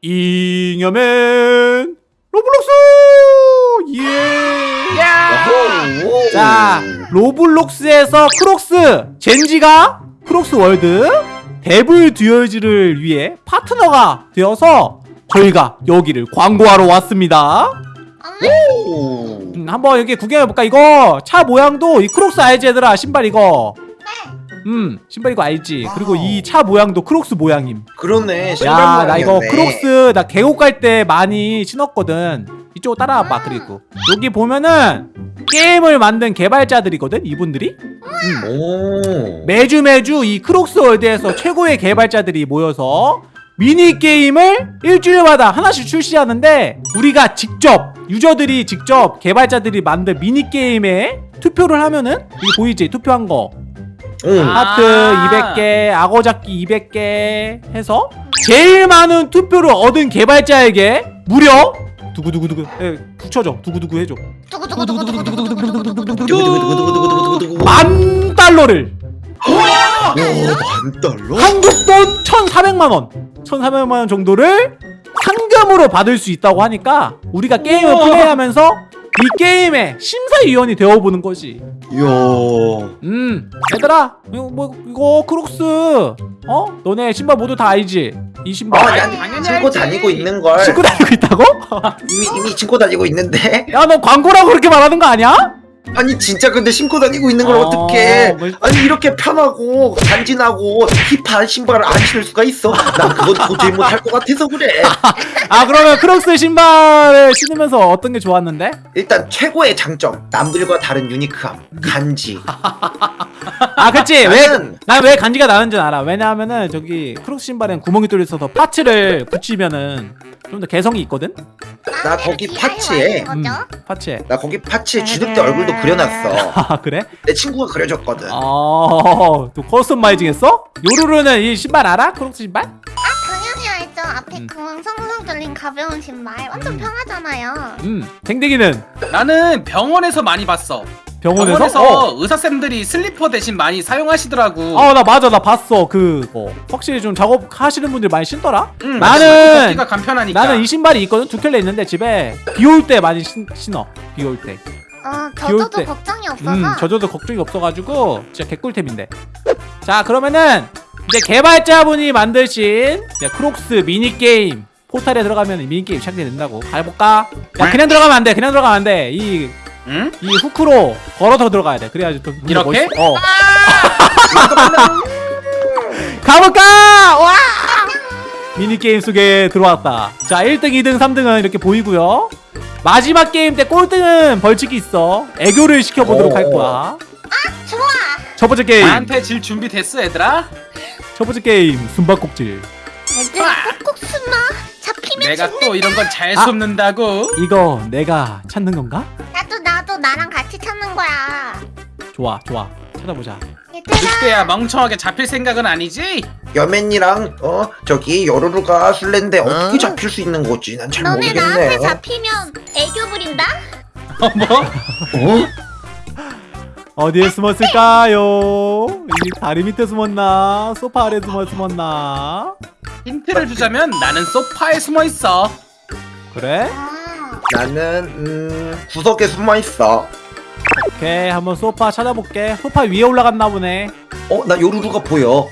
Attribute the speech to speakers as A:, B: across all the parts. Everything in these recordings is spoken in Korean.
A: 잉여맨 로블록스 예.
B: 야호!
A: 자 로블록스에서 크록스 젠지가 크록스 월드 Dev Duels를 위해 파트너가 되어서 저희가 여기를 광고하러 왔습니다.
B: 오.
A: 음, 한번 여기 구경해볼까? 이거 차 모양도 이 크록스 알지 얘들아 신발 이거 음 신발 이거 알지? 그리고 이 차 모양도 크록스 모양임.
B: 그러네. 신발
A: 야나 이거. 크록스 나 계곡 갈 때 많이 신었거든. 이쪽 따라와봐 그리고. 여기 보면은 게임을 만든 개발자들이거든 이분들이?
B: 오.
A: 매주 매주 이 크록스 월드에서 최고의 개발자들이 모여서 미니 게임을 일주일마다 하나씩 출시하는데 우리가 직접 유저들이 직접 개발자들이 만든 미니 게임에 투표를 하면은 여기 보이지? 투표한 거
B: 응. 아.
A: 하트
C: 아
A: 200개, 악어잡기 200개 해서 제일 많은 투표를 얻은 개발자에게 무려 두구두구두구 예, 붙여줘 두구두구 해줘 만 달러를
B: 만 달러?
A: 한국 돈 1,400만 원 1,400만 원 정도를 상금으로 받을 수 있다고 하니까 우리가 게임을 플레이하면서 이 게임의 심사위원이 되어보는 거지
B: 이야.
A: 음 얘들아 이거 뭐 이거 크록스 어? 너네 신발 모두 다 알지? 이 신발
B: 아, 난
C: 당연히
B: 신고. 다니고 있는 걸.
A: 신고 다니고 있다고?
B: 이미 이미 신고 다니고 있는데.
A: 야 너 광고라고 그렇게 말하는 거 아니야?
B: 아니 진짜 근데 신고 다니고 있는 걸
A: 어,
B: 어떡해?
A: 뭐-
B: 아니 이렇게 편하고 간지나고 힙한 신발을 안 신을 수가 있어? 난 그건 도저히 못할 것 같아서 그래.
A: 아 그러면 크록스 신발을 신으면서 어떤 게 좋았는데?
B: 일단 최고의 장점 남들과 다른 유니크함 간지.
A: 아 그치
B: 나는-
A: 왜난 왜 간지가 나는지 알아 왜냐하면은 저기 크록스 신발엔 구멍이 뚫려 있어서 parts를 붙이면은 좀 더 개성이 있거든?
B: 나 거기 파츠에
A: 음, 파츠에
B: 나 거기 parts에 쥐늑대 얼굴도 그려놨어.
A: 아 그래?
B: 내 친구가 그려줬거든.
A: 어 또 customizing 했어? 요루루는 이 신발 알아? 크록스 신발?
D: 당연히 알죠. 앞에
A: 음.
D: 그 숭숭 뚫린 가벼운 신발 완전 편하잖아요.
A: 음 댕댕이는
C: 나는 병원에서 많이 봤어.
A: 병원에서?
C: 병원에서
A: 어.
C: 의사쌤들이 슬리퍼 대신 많이 사용하시더라고.
A: 아 나 맞아 나 봤어 그거 확실히 좀 작업하시는 분들 많이 신더라?
C: 응,
A: 나는-
C: 걷기가 간편하니까.
A: 나는 이 신발이 있거든 두 켤레 있는데 집에 비 올 때 많이 신, 신어 비 올 때.
D: 어,
A: 비올
D: 젖어도
A: 때.
D: 걱정이 없어서.
A: 음 젖어도 걱정이 없어가지고 진짜 개꿀템인데. 자 그러면은 이제 개발자분이 만드신 이제 크록스 미니 게임 포탈에 들어가면 미니 게임 시작된다고 가볼까? 야 그냥 들어가면 안 돼. 그냥 들어가면 안 돼. 이 이
C: 응?
A: 후크로 걸어서 들어가야 돼. 그래야지 또 뭔가
C: 이렇게?
A: 멋있- 어. 가볼까? 와! 미니 게임 속에 들어왔다. 자, 1등, 2등, 3등은 이렇게 보이고요. 마지막 게임 때 꼴등은 벌칙이 있어. 애교를 시켜보도록
B: 오.
A: 할 거야.
D: 좋아.
A: 첫 번째 게임.
C: 나한테 질 준비 됐어 얘들아?
A: 첫 번째 게임. 숨바꼭질.
D: 애들 꼭꼭 숨어. 잡히면
C: 내가
D: 죽는다.
C: 또 이런 건잘
A: 아.
C: 숨는다고.
A: 이거 내가 찾는 건가?
D: 나랑 같이 찾는 거야.
A: 좋아, 좋아. 찾아보자.
C: 늑대야 멍청하게 잡힐 생각은 아니지?
B: 여맨이랑 어 저기 여루루가 술래인데 어 떻게 잡힐 수 있는 거지? 난잘
D: 너네
B: 모르겠네.
D: 나한테 잡히면 애교 부린다?
C: 어 뭐?
B: 어?
A: 어디에 숨었을까요? 이 다리 밑에 숨었나? 소파 아래 숨어 숨었나?
C: 힌트를 주자면 나는 소파에 숨어 있어.
A: 그래?
D: 아.
B: 나는 음 구석에 숨어 있어.
A: 오케이, 한번 소파 찾아볼게. 소파 위에 올라갔나 보네.
B: 어 나 요루루가 보여.
D: 어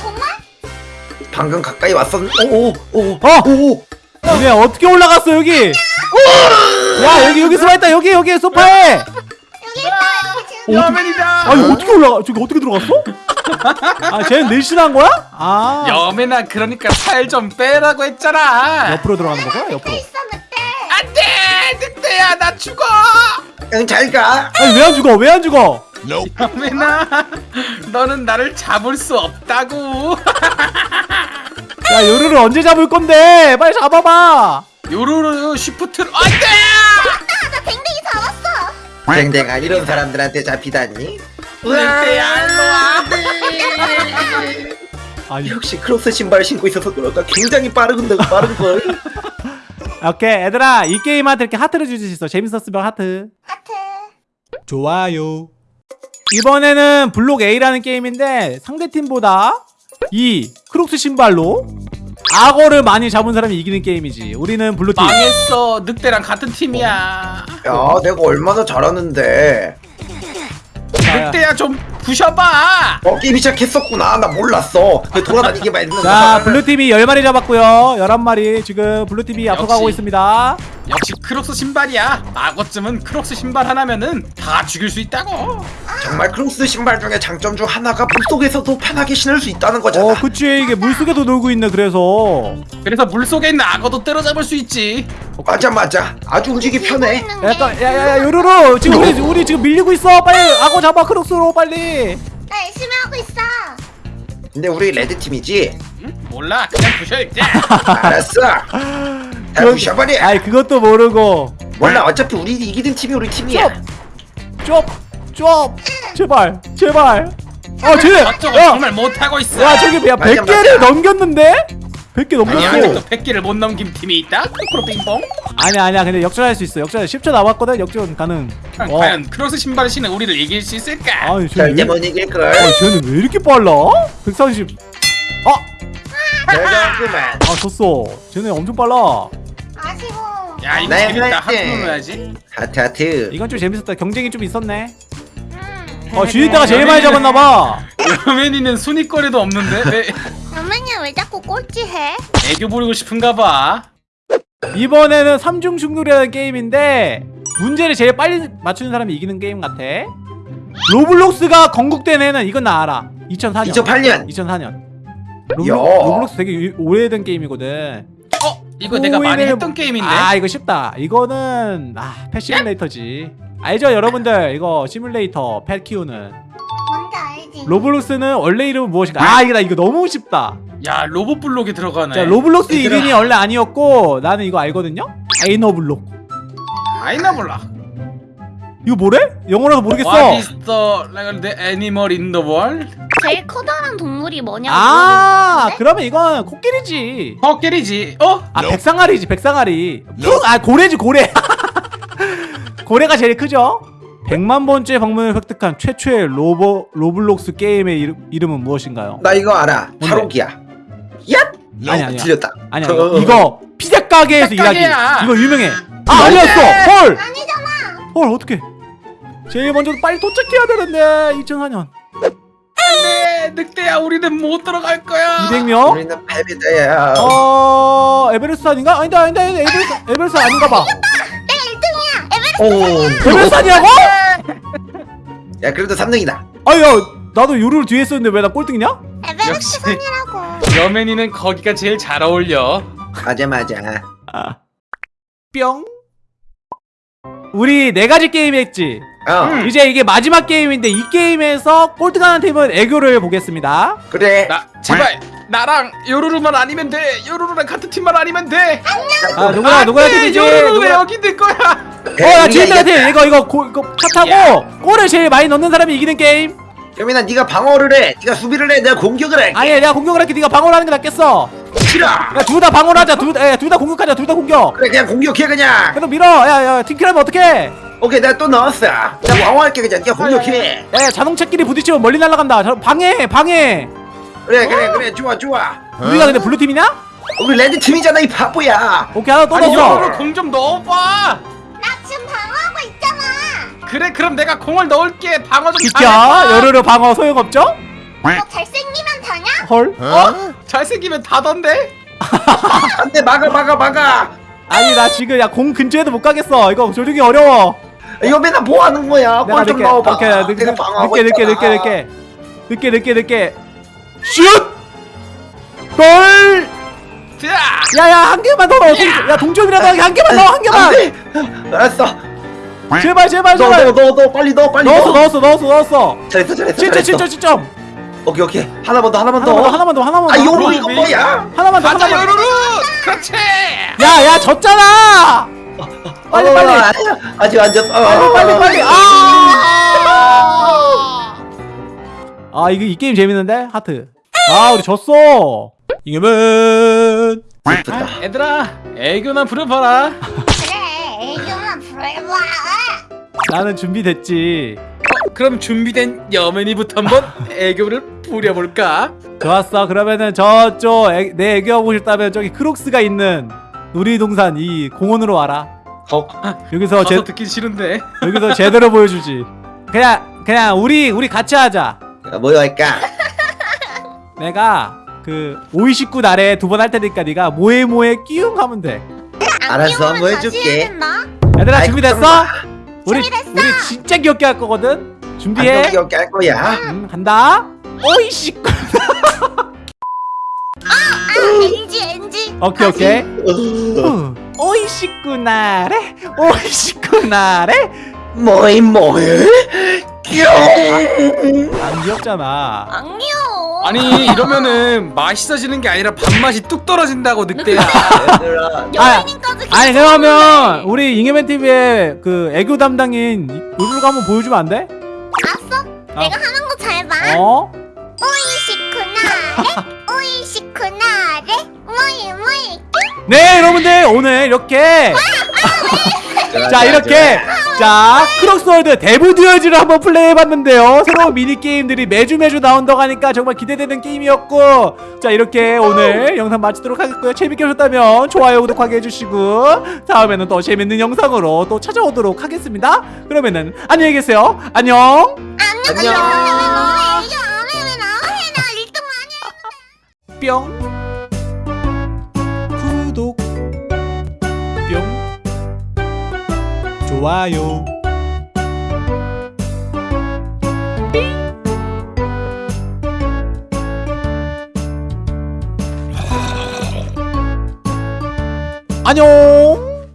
D: 정말?
B: 방금 가까이 왔었. 오오오
A: 어!
B: 오.
A: 니네 어떻게 올라갔어 여기? 야 여기 여기 숨어있다 여기 여기 소파에.
D: 여기 있다.
C: 여맨이다.
A: 아 이거 어떻게 올라가? 저기 어떻게 들어갔어? 아 쟤는 늘씬한 거야? 아
C: 여맨아 그러니까 살 좀 빼라고 했잖아.
A: 옆으로 들어가는 거야? 옆으로.
D: 늑대.
C: 늑대야 나 죽어.
B: 응, 잘 가.
A: 아니 왜 안 죽어? 왜 안 죽어?
C: 여맨아 너는 나를 잡을 수 없다고.
A: 야 요루를 언제 잡을 건데? 빨리 잡아봐.
C: 요루루 쉬프트로 안돼.
D: 나 댕댕이 잡았어.
B: 댕댕아 이런 사람들한테 잡히다니.
C: 늑대야 일로 와.
A: 아니
B: 역시 크록스 신발 신고 있어서 그럴까 굉장히 빠르군데 빠른 걸.
A: 오케이 얘들아 이 게임한테 이렇게 하트를 주실 수 있어. 재밌었으면 하트.
D: 하트.
A: 좋아요. 이번에는 블록 A라는 게임인데 상대팀보다 이 크록스 신발로 악어를 많이 잡은 사람이 이기는 게임이지 우리는 블루팀
C: 망했어 늑대랑 같은 팀이야
B: 야 내가 얼마나 잘하는데
A: 자,
C: 늑대야 좀 부셔봐.
B: 어 게임 시작했었구나. 나 몰랐어. 그 돌아다니기만 했는데
A: 자 블루팀이 10마리 잡았고요. 11마리 지금 블루팀이 앞서가고. 있습니다.
C: 역시 크록스 신발이야. 악어쯤은 크록스 신발 하나면은 다 죽일 수 있다고.
B: 정말 크록스 신발 중에 장점 중 하나가 물속에서도 편하게 신을 수 있다는 거잖아.
A: 어 그치 이게 물속에도 놀고 있네 그래서.
C: 그래서 물속에 있는 악어도 때려잡을 수 있지
B: 맞아 맞아. 아주 움직이 편해.
A: 약간 야야야 요루루 지금 우리, 우리 지금 밀리고 있어. 빨리 악어 잡아 크록스로 빨리.
D: 나 열심히 하고 있어.
B: 근데 우리 레드팀이지?
C: 응? 몰라. 그냥 부셔 이제
B: 알았어. 다
A: 그건-
B: 부셔버려.
A: 아이 그것도 모르고.
B: 몰라 어차피 우리 이기는 팀이 우리 팀이야.
A: 좁좁! 제발 제발. 아 쟤네
C: 저쪽은
A: 야,
C: 정말 못하고 있어.
A: 야 저기 야
B: 맞아,
A: 100개를
B: 맞아.
A: 넘겼는데? 100개
C: 아니
A: 넘겼어
C: 아직도 100개를 못 넘긴 팀이 있다? 크로크로 빙봉?
A: 아니야 아니야 근데 역전할 수 있어 역전 10초 남았거든 역전 가능 어.
C: 과연 크록스 신발을 신은 우리를 이길 수 있을까?
A: 아니 쟤는
B: 절대
A: 왜,
B: 못 이길걸
A: 아니 쟤는 왜 이렇게 빨라? 130 아!
B: 대단하구만
A: 아 졌어 쟤네 엄청 빨라
D: 아쉬워.
C: 야 이거
B: 네,
C: 재밌다
B: 네.
C: 하트 눌러야지
B: 하트 하트
A: 이건 좀 재밌었다 경쟁이 좀 있었네
D: 음.
A: 어 주인대가 제일 많이 잡았나봐
C: 여민이는 순위거리도 없는데 왜
D: 여민이 왜 자꾸 꼴찌해?
C: 애교 부리고 싶은가 봐.
A: 이번에는 삼중 충돌이라는 게임인데 문제를 제일 빨리 맞추는 사람이 이기는 게임 같아. 로블록스가 건국된 해는 이건 나 알아. 2004년.
B: 2008년.
A: 2004년.
B: 야.
A: 로블록스 되게 유- 오래된 게임이거든.
C: 어? 이거 내가 많이 했던 게임인데?
A: 아 이거 쉽다. 이거는 아 pet 시뮬레이터지. 알죠 여러분들? 이거 시뮬레이터 pet 키우는? 로블록스는 원래 이름은 무엇인가 아 이거 나 이거 너무 쉽다.
C: 야 로봇 블록에 들어가네.
A: 자 로블록스
B: 얘들아.
A: 이름이 원래 아니었고 나는 이거 알거든요? Dynablocks.
C: 아이나 몰라.
A: 이거 뭐래? 영어라서 모르겠어.
C: What is the like, the animal in the world?
D: 제일 커다란 동물이 뭐냐고
A: 아? 그러면 이건 코끼리지.
C: 코끼리지. 어?
A: 아 백상아리지 백상아리. 푸- 아 고래지 고래. 고래가 제일 크죠 100만 번째 방문을 획득한 최초의 로버 로블록스 게임의 이름, 이름은 무엇인가요?
B: 나 이거 알아? 탈옥이야. 얍!
A: 아니 아니야.
B: 틀렸다.
A: 아니야
B: 어,
A: 이거, 이거 피자 가게에서
C: 피자
A: 일하기. 이거 유명해. 아 아니었어. 헐!
D: 아니잖아.
A: 헐 어떡해. 제일 먼저 빨리 도착해야 되는데 2004년
C: 안돼 늑대야 우리는 못 들어갈 거야.
A: 200명?
B: 우리는 패배다야.
A: 어 에베레스트 아닌가? 아니다 아니다 아니다. 에베레스트, 에베레스트 아닌가 봐
D: 내가 1등이야. 에베레스트
B: 오.
A: 에베레스트 아니라고?
B: 야 그래도 3등이다
A: 아야 나도 요루를 뒤에 있었는데 왜 나 꼴등이냐?
C: 역시.
D: 선이라고.
C: 여맨이는 거기가 제일 잘 어울려
B: 맞아 맞아
A: 아. 뿅 우리 네 가지 게임 했지
B: 어
C: 음.
A: 이제 이게 마지막 게임인데 이 게임에서 꼴등하는 팀은 애교를 보겠습니다
B: 그래
C: 나 제발 나랑 요루루만 아니면 돼. 요루루랑 같은 팀만 아니면 돼.
A: 아 누구야 누구야 팀이지?
C: 요루루 왜
A: 누구야?
C: 여기 있는 거야?
A: 어나 지인들한테. 이거 이거 고, 이거 차 타고 골을 제일 많이 넣는 사람이 이기는 게임.
B: 여민아 네가 방어를 해. 네가 수비를 해. 내가 공격을 해
A: 아니야 내가 공격을 할게. 네가 방어를 하는 게 낫겠어.
B: 싫어!
A: 야둘 다 방어를 하자. 둘둘 다 공격하자. 둘 다 공격.
B: 그래 그냥 공격해 그냥.
A: 계속 밀어. 야야 team kill하면 어떡해?
B: 오케이 내가 또 넣었어. 나 방어할게 그냥. 네가 공격해.
A: 야 자동차끼리 부딪히면 멀리 날아간다. 자, 방해 방해
B: 그래 그래 그래. 좋아 좋아.
A: 우리가 근데 블루 팀이냐?
B: 우리 레드 팀이잖아 이 바보야.
A: 오케이 하나 또
C: 아니
A: 넣었어.
C: 요루루 공좀 넣어봐.
D: 나 지금 방어하고 있잖아.
C: 그래 그럼 내가 공을 넣을게. 방어 좀
A: 비켜.
C: 잘해봐.
A: 요루루 방어 소용없죠?
D: 너 잘생기면 다냐?
A: 헐.
C: 어? 잘생기면 다던데?
B: 안돼 막아 막아 막아.
A: 아니 나 지금 야 공 근처에도 못 가겠어. 이거 조종이 어려워.
B: 여민아 뭐 하는 거야?
A: 내가 늦게.
B: 넣어봐.
A: 오케이 늦게
B: 내가 방어하고
A: 늦게 늦게. 늦게 늦게. 늦게 늦게 늦게 슛! 골!
C: 자!
A: 야야 한 개만 더. 넣어 동- 야 동점이라도 한 개만 넣어 한 개만.
B: 안돼. 알았어.
A: 제발 제발 제발.
B: 넣어 넣어 넣어 빨리 넣어 빨리
A: 넣었어
B: 넣어.
A: 넣었어 넣었어 넣었어.
B: 잘했어 잘했어
A: 진짜
B: 잘했어.
A: 진짜 진짜
B: 오케이 오케이. 하나만 더 하나만
A: 하나만
B: 더더
A: 하나만 더 하나만 더.
B: 아 요로 이거
C: 왜
B: 뭐야?
A: 하나만 더
C: 가자
A: 하나만
C: 요루루! 그렇지!
A: 야야 졌잖아! 빨리
B: 어,
A: 빨리.
B: 아직 안 졌어.
A: 빨리 빨리 빨리. 아! 아 이거 이 게임 재밌는데? 하트 아 우리 졌어. 이겨면.
B: 슬프다.
C: 아, 얘들아 애교나 부려봐라.
D: 그래. 애교만 부려봐.
A: 나는 준비됐지.
C: 어, 그럼 준비된 여맨이부터 한번 애교를 부려볼까?
A: 좋았어. 그러면은 저쪽 애, 내 애교 하고 싶다면 저기 크록스가 있는 놀이동산 이 공원으로 와라.
B: 헉
A: 여기서 제,
C: 듣기 싫은데.
A: 여기서 제대로 보여주지. 그냥 그냥 우리 우리 같이 하자.
B: 뭐 할까?
A: 내가 그 오이식구 날에 두 번 할 테니까 네가 뭐해 뭐해 끼웅 하면 돼.
D: 안
B: 알았어, 한번 해줄게.
A: 얘들아
B: 아이,
A: 준비됐어? 우리
D: 준비됐어.
A: 우리 진짜 귀엽게 할 거거든? 준비해?
B: 귀엽게 할 거야.
A: 음, 간다. 오이식구.
D: 아, NG NG.
A: 오케이 오케이.
B: 어,
A: 후, 오이식구 날에 오이식구 날에
B: 뭐이 뭐이
A: 뿅안 귀엽잖아
D: 안 귀여워.
C: 아니 이러면은 맛있어지는 게 아니라 밥맛이 뚝 떨어진다고 늑대야
B: 얘들아
D: 연예인까지.
A: 아니 그러면 우리 잉여맨 TV의 그 애교 담당인 요루가 한번 보여주면 안 돼?
D: 알았어.
A: 아.
D: 내가 하는 거 잘 봐.
A: 어?
D: おいしくなれ おいしくなれ もえ もえ
A: 네 여러분들 오늘 이렇게 자 이렇게 자 Crocs World Dev Duels를 한번 플레이해봤는데요 새로운 미니게임들이 매주 매주 나온다고 하니까 정말 기대되는 게임이었고 자 이렇게 오늘 영상 마치도록 하겠고요 재밌게 보셨다면 좋아요 구독하게 해주시고 다음에는 또 재밌는 영상으로 또 찾아오도록 하겠습니다 그러면은 안녕히 계세요 안녕
B: 안녕
A: 뿅 좋아요. 안녕